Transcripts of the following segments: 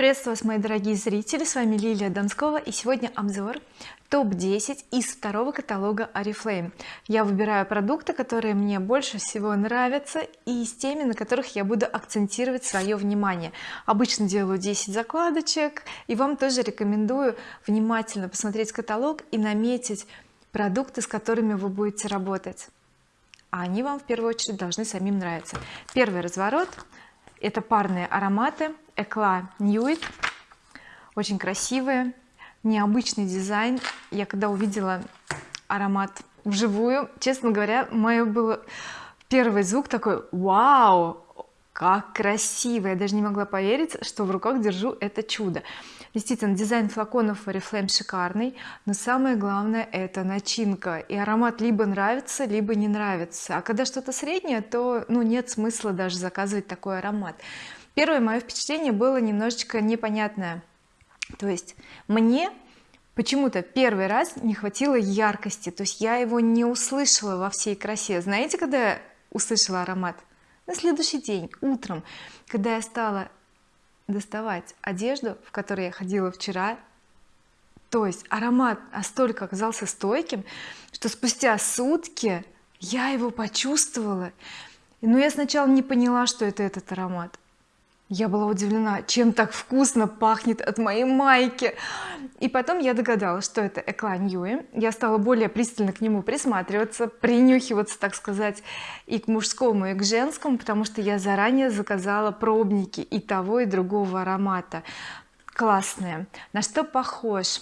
приветствую вас мои дорогие зрители. С вами Лилия Донскова и сегодня обзор топ-10 из второго каталога oriflame я выбираю продукты которые мне больше всего нравятся и с теми на которых я буду акцентировать свое внимание. Обычно делаю 10 закладочек и вам тоже рекомендую внимательно посмотреть каталог и наметить продукты с которыми вы будете работать. Они вам в первую очередь должны самим нравиться. Первый разворот это парные ароматы Экла Nuit очень красивые необычный дизайн. Я когда увидела аромат вживую честно говоря мое было первый звук такой вау! Как красиво! Я даже не могла поверить что в руках держу это чудо действительно дизайн флаконов oriflame шикарный но самое главное это начинка. И аромат либо нравится либо не нравится. А когда что-то среднее то ну нет смысла даже заказывать такой аромат. Первое мое впечатление было немножечко непонятное. То есть мне почему-то первый раз не хватило яркости. То есть я его не услышала во всей красе. Знаете когда я услышала аромат? На следующий день утром когда я стала доставать одежду в которой я ходила вчера. То есть аромат настолько оказался стойким что спустя сутки я его почувствовала. Но я сначала не поняла что это этот аромат я была удивлена чем так вкусно пахнет от моей майки. И потом я догадалась что это Экла Ньюи я стала более пристально к нему присматриваться принюхиваться так сказать и к мужскому и к женскому потому что я заранее заказала пробники и того и другого аромата. Классные. На что похож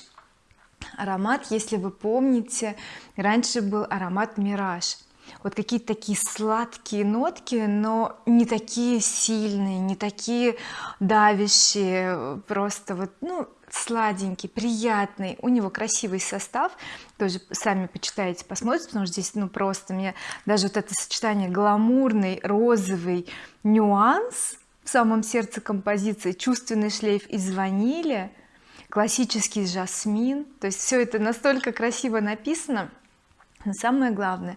аромат если вы помните раньше был аромат Мираж вот какие-то такие сладкие нотки но не такие сильные не такие давящие просто вот ну сладенький приятный. У него красивый состав. Тоже сами почитаете посмотрите потому что здесь ну просто мне даже вот это сочетание гламурный розовый нюанс в самом сердце композиции. Чувственный шлейф из ванили классический жасмин. То есть все это настолько красиво написано самое главное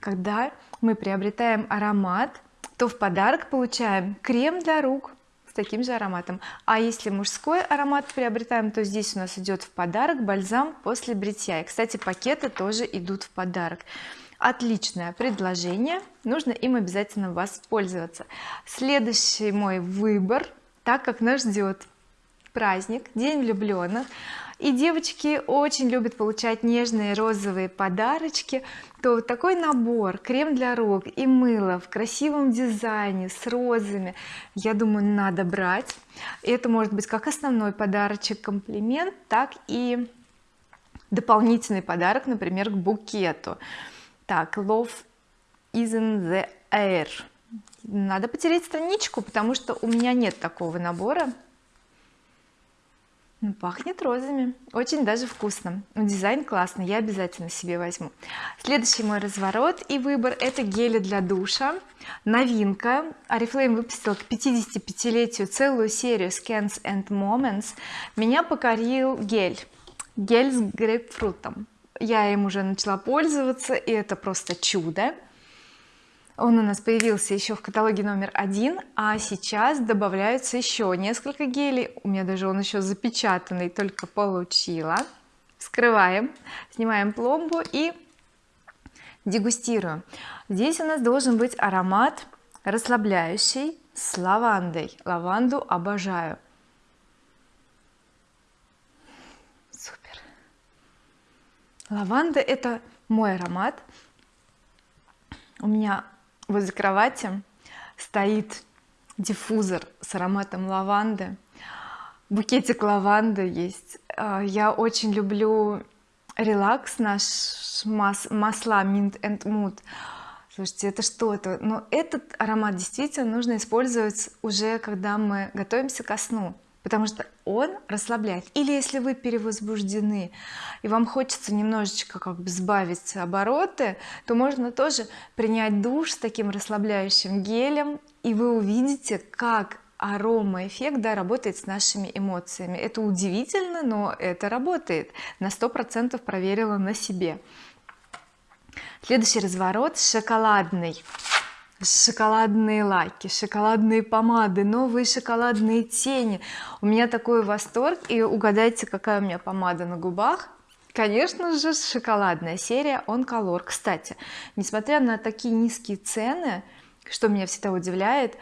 когда мы приобретаем аромат то в подарок получаем крем для рук с таким же ароматом. А если мужской аромат приобретаем то здесь у нас идет в подарок бальзам после бритья. И кстати пакеты тоже идут в подарок. Отличное предложение. Нужно им обязательно воспользоваться следующий мой выбор так как нас ждет праздник день влюбленных и девочки очень любят получать нежные розовые подарочки. То вот такой набор крем для рук и мыло в красивом дизайне с розами. Я думаю надо брать. Это может быть как основной подарочек комплимент так и дополнительный подарок например к букету. Так love is in the air. Надо потереть страничку потому что у меня нет такого набора пахнет розами. Очень даже вкусно. Ну, дизайн классный я обязательно себе возьму. Следующий мой разворот и выбор это гели для душа. Новинка. Oriflame выпустил к 55-летию целую серию scans and moments меня покорил гель. Гель с грейпфрутом. Я им уже начала пользоваться и это просто чудо он у нас появился еще в каталоге номер один а сейчас добавляются еще несколько гелей. У меня даже он еще запечатанный только получила. Вскрываем снимаем пломбу и дегустируем. Здесь у нас должен быть аромат расслабляющий с лавандой. Лаванду обожаю. Супер. Лаванда это мой аромат. У меня возле кровати стоит диффузор с ароматом лаванды. Букетик лаванды есть. А, я очень люблю релакс наш мас масла mint and mood. Слушайте это что-то но этот аромат действительно нужно использовать уже когда мы готовимся ко сну потому что он расслабляет. Или если вы перевозбуждены и вам хочется немножечко как бы сбавить обороты то можно тоже принять душ с таким расслабляющим гелем и вы увидите как арома эффект да, работает с нашими эмоциями. Это удивительно но это работает. На сто процентов проверила на себе. Следующий разворот шоколадный шоколадные лаки шоколадные помады новые шоколадные тени. У меня такой восторг и угадайте какая у меня помада на губах. Конечно же шоколадная серия on color кстати несмотря на такие низкие цены что меня всегда удивляет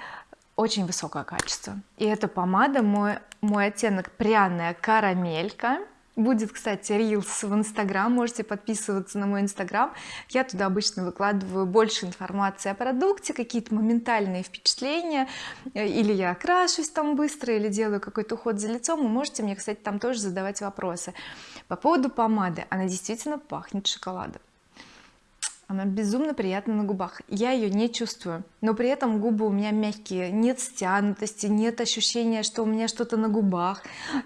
очень высокое качество. И эта помада мой мой оттенок пряная карамелька будет кстати reels в инстаграм можете подписываться на мой инстаграм. Я туда обычно выкладываю больше информации о продукте какие-то моментальные впечатления. Или я окрашусь там быстро или делаю какой-то уход за лицом. Вы можете мне кстати там тоже задавать вопросы. По поводу помады. Она действительно пахнет шоколадом она безумно приятна на губах. Я ее не чувствую. Но при этом губы у меня мягкие. Нет стянутости нет ощущения что у меня что-то на губах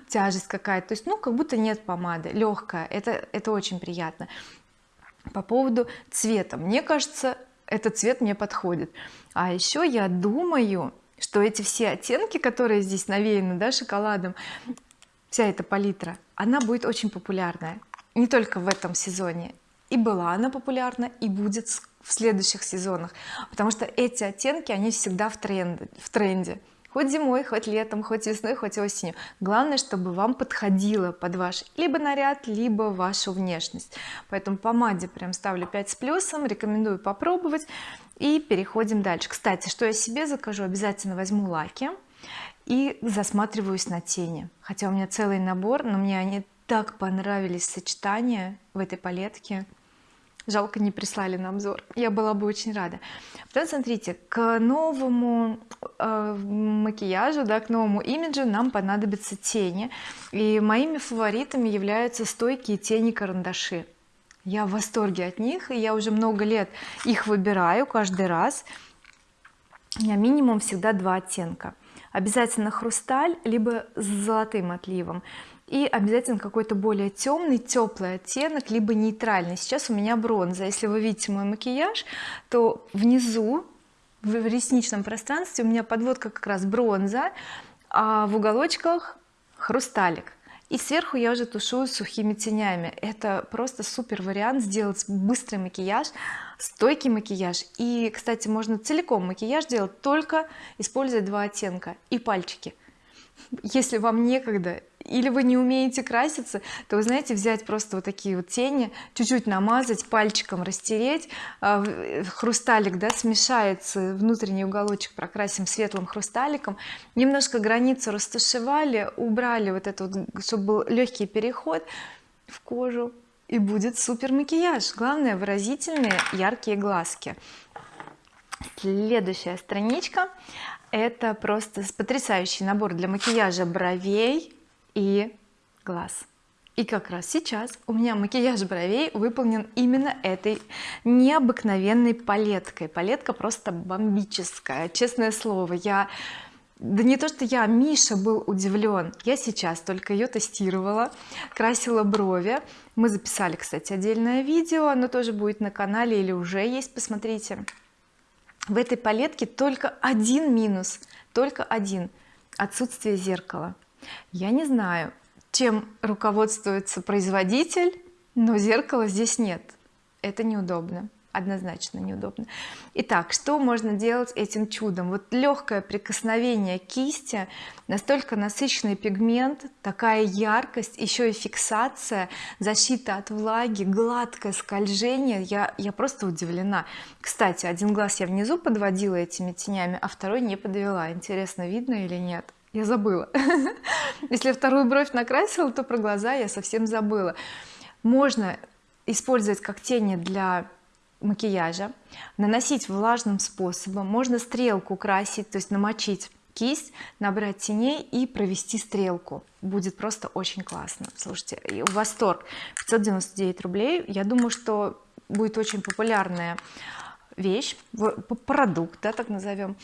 тяжесть какая-то. То есть ну как будто нет помады. Легкая это это очень приятно. По поводу цвета. Мне кажется этот цвет мне подходит. А еще я думаю что эти все оттенки которые здесь навеяны да шоколадом вся эта палитра она будет очень популярная. Не только в этом сезоне и была она популярна и будет в следующих сезонах. Потому что эти оттенки они всегда в тренде в тренде. Хоть зимой хоть летом хоть весной хоть осенью. Главное чтобы вам подходило под ваш либо наряд либо вашу внешность. Поэтому помаде прям ставлю 5 с плюсом рекомендую попробовать. И переходим дальше. Кстати что я себе закажу обязательно возьму лаки и засматриваюсь на тени. Хотя у меня целый набор но мне они так понравились сочетания в этой палетке жалко не прислали на обзор. Я была бы очень рада. Потом смотрите к новому э, макияжу да к новому имиджу нам понадобятся тени. И моими фаворитами являются стойкие тени карандаши. Я в восторге от них и я уже много лет их выбираю каждый раз. У меня минимум всегда два оттенка. Обязательно хрусталь либо с золотым отливом и обязательно какой-то более темный теплый оттенок либо нейтральный. Сейчас у меня бронза. Если вы видите мой макияж то внизу в ресничном пространстве у меня подводка как раз бронза а в уголочках хрусталик. И сверху я уже тушую сухими тенями. Это просто супер вариант сделать быстрый макияж стойкий макияж. И кстати можно целиком макияж делать только используя два оттенка и пальчики. Если вам некогда или вы не умеете краситься то вы знаете взять просто вот такие вот тени чуть-чуть намазать пальчиком растереть а, хрусталик да смешается внутренний уголочек прокрасим светлым хрусталиком. Немножко границу растушевали убрали вот это вот чтобы был легкий переход в кожу и будет супер макияж. Главное выразительные яркие глазки. Следующая страничка это просто потрясающий набор для макияжа бровей и глаз. И как раз сейчас у меня макияж бровей выполнен именно этой необыкновенной палеткой. Палетка просто бомбическая честное слово. Я да не то что я Миша был удивлен. Я сейчас только ее тестировала красила брови. Мы записали кстати отдельное видео оно тоже будет на канале или уже есть посмотрите. В этой палетке только один минус только один отсутствие зеркала я не знаю чем руководствуется производитель но зеркала здесь нет. Это неудобно однозначно неудобно. Итак что можно делать этим чудом? Вот легкое прикосновение кисти настолько насыщенный пигмент такая яркость еще и фиксация защита от влаги гладкое скольжение. Я я просто удивлена. Кстати один глаз я внизу подводила этими тенями а второй не подвела. Интересно видно или нет я забыла. Если вторую бровь накрасила то про глаза я совсем забыла. Можно использовать как тени для макияжа наносить влажным способом можно стрелку красить то есть намочить кисть набрать теней и провести стрелку. Будет просто очень классно. Слушайте восторг. 599 рублей. Я думаю что будет очень популярная вещь продукт да так назовем.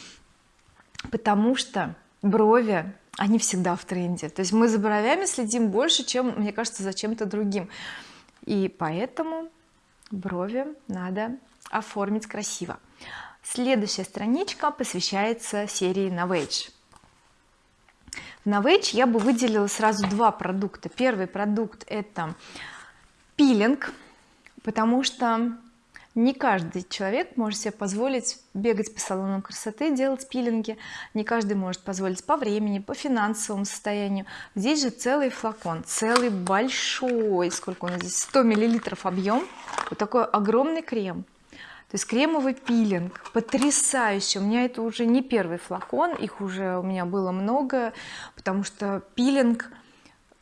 Потому что брови они всегда в тренде. То есть мы за бровями следим больше чем мне кажется за чем-то другим. И поэтому брови надо оформить красиво. Следующая страничка посвящается серии Novage. В Novage я бы выделила сразу два продукта. Первый продукт это пилинг потому что не каждый человек может себе позволить бегать по салонам красоты делать пилинги. Не каждый может позволить по времени по финансовому состоянию. Здесь же целый флакон целый большой. Сколько у нас здесь? 100 миллилитров объем. Вот такой огромный крем. То есть кремовый пилинг. Потрясающий у меня это уже не первый флакон. Их уже у меня было много потому что пилинг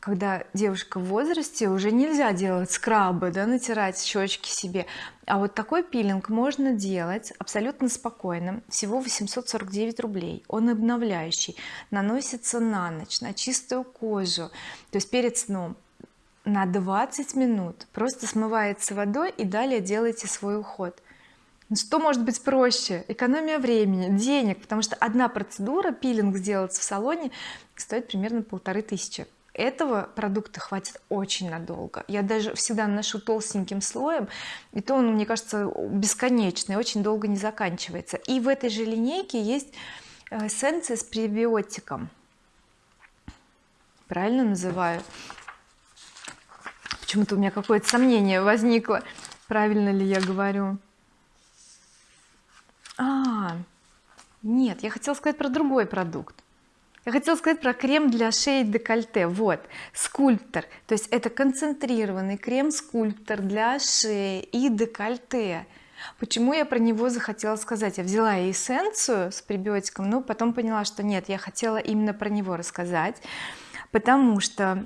когда девушка в возрасте уже нельзя делать скрабы да натирать щечки себе. А вот такой пилинг можно делать абсолютно спокойно всего 849 рублей. Он обновляющий наносится на ночь на чистую кожу. То есть перед сном на 20 минут просто смывается водой и далее делайте свой уход. Ну, что может быть проще? Экономия времени денег потому что одна процедура пилинг сделать в салоне стоит примерно полторы тысячи этого продукта хватит очень надолго. Я даже всегда наношу толстеньким слоем и то он мне кажется бесконечный очень долго не заканчивается. И в этой же линейке есть э, эссенция с пребиотиком. Правильно называю? Почему-то у меня какое-то сомнение возникло правильно ли я говорю. А нет я хотела сказать про другой продукт я хотела сказать про крем для шеи декольте. Вот скульптор. То есть это концентрированный крем скульптор для шеи и декольте. Почему я про него захотела сказать? Я взяла эссенцию с пребиотиком но потом поняла что нет я хотела именно про него рассказать потому что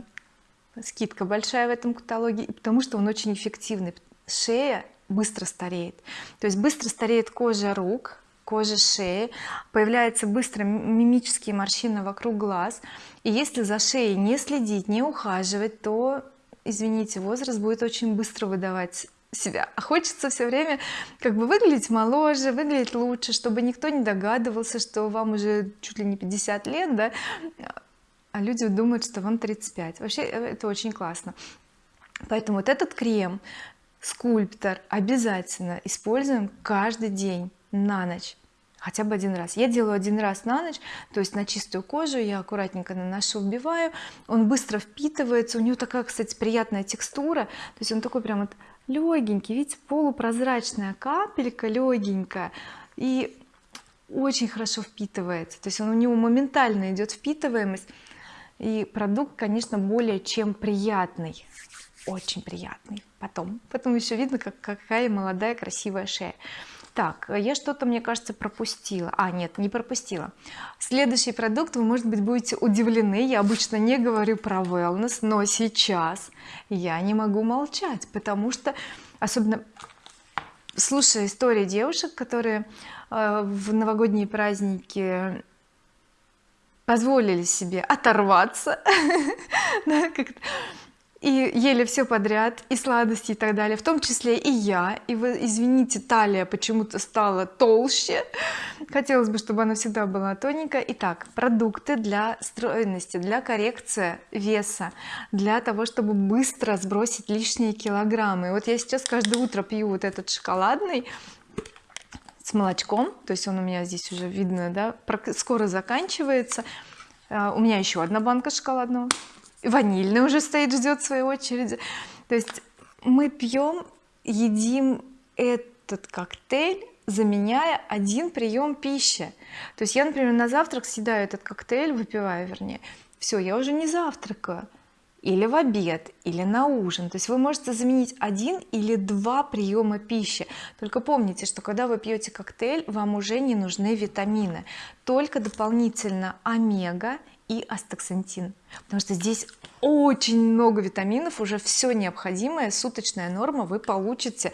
скидка большая в этом каталоге потому что он очень эффективный. Шея быстро стареет. То есть быстро стареет кожа рук кожи шеи появляются быстро мимические морщины вокруг глаз. И если за шеей не следить не ухаживать то извините возраст будет очень быстро выдавать себя. А хочется все время как бы выглядеть моложе выглядеть лучше чтобы никто не догадывался что вам уже чуть ли не 50 лет да а люди думают что вам 35 вообще э, это очень классно. Поэтому вот этот крем скульптор обязательно используем каждый день на ночь хотя бы один раз. Я делаю один раз на ночь то есть на чистую кожу я аккуратненько наношу вбиваю он быстро впитывается у него такая кстати приятная текстура. То есть он такой прям вот легенький видите полупрозрачная капелька легенькая и очень хорошо впитывается. То есть он у него моментально идет впитываемость и продукт конечно более чем приятный. Очень приятный. Потом потом еще видно как какая молодая красивая шея так я что-то мне кажется пропустила. А нет не пропустила. Следующий продукт вы может быть будете удивлены. Я обычно не говорю про wellness но сейчас я не могу молчать потому что особенно слушая истории девушек которые э, в новогодние праздники позволили себе оторваться и ели все подряд и сладости и так далее. В том числе и я. И вы извините талия почему-то стала толще. Хотелось бы чтобы она всегда была тоненькая. Итак продукты для стройности для коррекции веса для того чтобы быстро сбросить лишние килограммы. Вот я сейчас каждое утро пью вот этот шоколадный с молочком. То есть он у меня здесь уже видно да скоро заканчивается. А, у меня еще одна банка шоколадного ванильный уже стоит ждет своей очереди. То есть мы пьем едим этот коктейль заменяя один прием пищи. То есть я например на завтрак съедаю этот коктейль выпиваю вернее все я уже не завтракаю. Или в обед или на ужин. То есть вы можете заменить один или два приема пищи. Только помните что когда вы пьете коктейль вам уже не нужны витамины. Только дополнительно омега и астаксантин. Потому что здесь очень много витаминов уже все необходимое суточная норма вы получите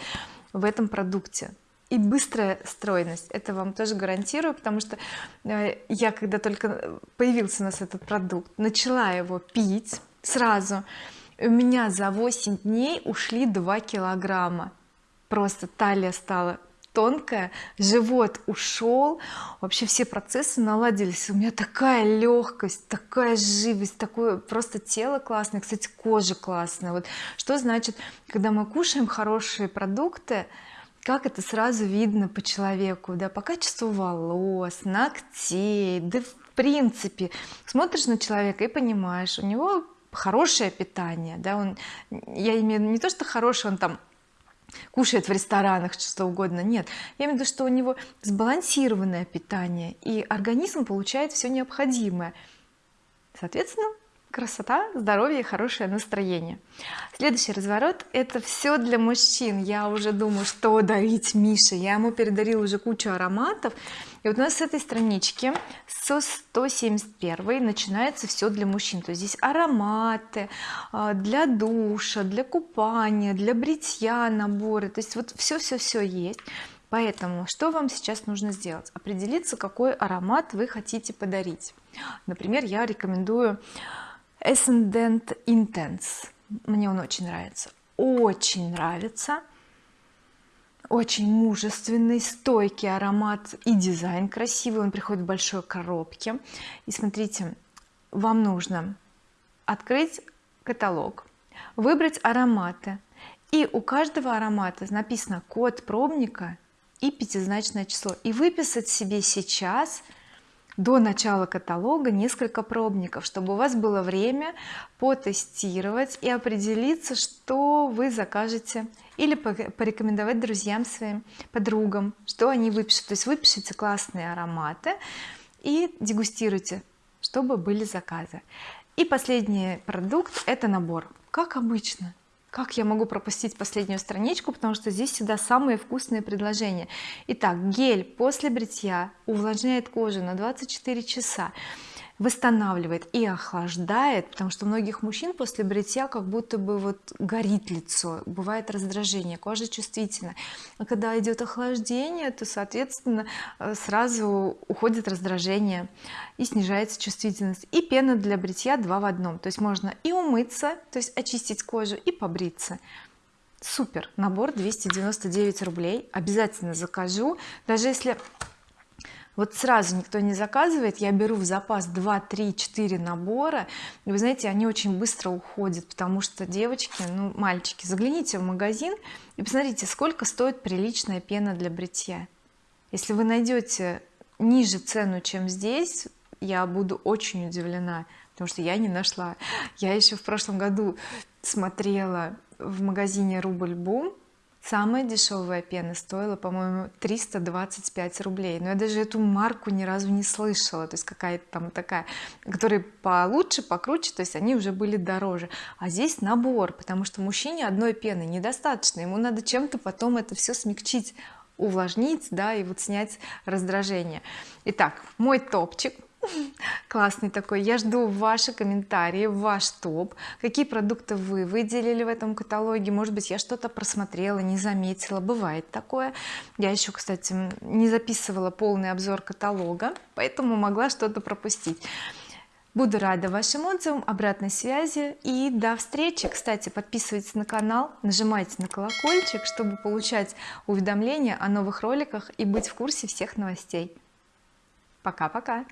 в этом продукте. И быстрая стройность это вам тоже гарантирую потому что э, я когда только появился у нас этот продукт начала его пить сразу у меня за 8 дней ушли 2 килограмма. Просто талия стала тонкая живот ушел вообще все процессы наладились. У меня такая легкость такая живость такое просто тело классное кстати кожа классная. Вот что значит когда мы кушаем хорошие продукты как это сразу видно по человеку да по качеству волос ногтей да в принципе. Смотришь на человека и понимаешь у него хорошее питание да он я имею не то что хорошее он там кушает в ресторанах что угодно. Нет я имею в виду что у него сбалансированное питание и организм получает все необходимое. Соответственно красота здоровье хорошее настроение. Следующий разворот это все для мужчин. Я уже думаю что дарить Мише. Я ему передарила уже кучу ароматов. И вот у нас с этой странички со 171 начинается все для мужчин. То есть здесь ароматы а, для душа для купания для бритья наборы. То есть вот все все все есть. Поэтому что вам сейчас нужно сделать? Определиться какой аромат вы хотите подарить. Например я рекомендую Ascendant Intense. Мне он очень нравится. Очень нравится. Очень мужественный стойкий аромат и дизайн красивый. Он приходит в большой коробке. И смотрите вам нужно открыть каталог выбрать ароматы. И у каждого аромата написано код пробника и пятизначное число. И выписать себе сейчас до начала каталога несколько пробников чтобы у вас было время потестировать и определиться что вы закажете или порекомендовать друзьям своим подругам что они выпишут. То есть выпишите классные ароматы и дегустируйте чтобы были заказы. И последний продукт это набор. Как обычно как я могу пропустить последнюю страничку потому что здесь всегда самые вкусные предложения. Итак гель после бритья увлажняет кожу на 24 часа восстанавливает и охлаждает потому что многих мужчин после бритья как будто бы вот горит лицо бывает раздражение кожа чувствительна. А когда идет охлаждение то соответственно э, сразу уходит раздражение и снижается чувствительность. И пена для бритья два в одном. То есть можно и умыться то есть очистить кожу и побриться. Супер! Набор 299 рублей. Обязательно закажу. Даже если вот сразу никто не заказывает. Я беру в запас 2 3 4 набора. И вы знаете они очень быстро уходят потому что девочки ну мальчики загляните в магазин и посмотрите сколько стоит приличная пена для бритья. Если вы найдете ниже цену чем здесь я буду очень удивлена потому что я не нашла. Я еще в прошлом году смотрела в магазине рубль бум самая дешевая пена стоила по-моему 325 рублей. Но я даже эту марку ни разу не слышала. То есть какая-то там такая которые получше покруче то есть они уже были дороже. А здесь набор потому что мужчине одной пены недостаточно. Ему надо чем-то потом это все смягчить увлажнить да и вот снять раздражение. Итак мой топчик классный такой. Я жду ваши комментарии ваш топ. Какие продукты вы выделили в этом каталоге? Может быть я что-то просмотрела не заметила. Бывает такое. Я еще кстати не записывала полный обзор каталога поэтому могла что-то пропустить. Буду рада вашим отзывам. Обратной связи и до встречи. Кстати подписывайтесь на канал нажимайте на колокольчик чтобы получать уведомления о новых роликах и быть в курсе всех новостей. Пока-пока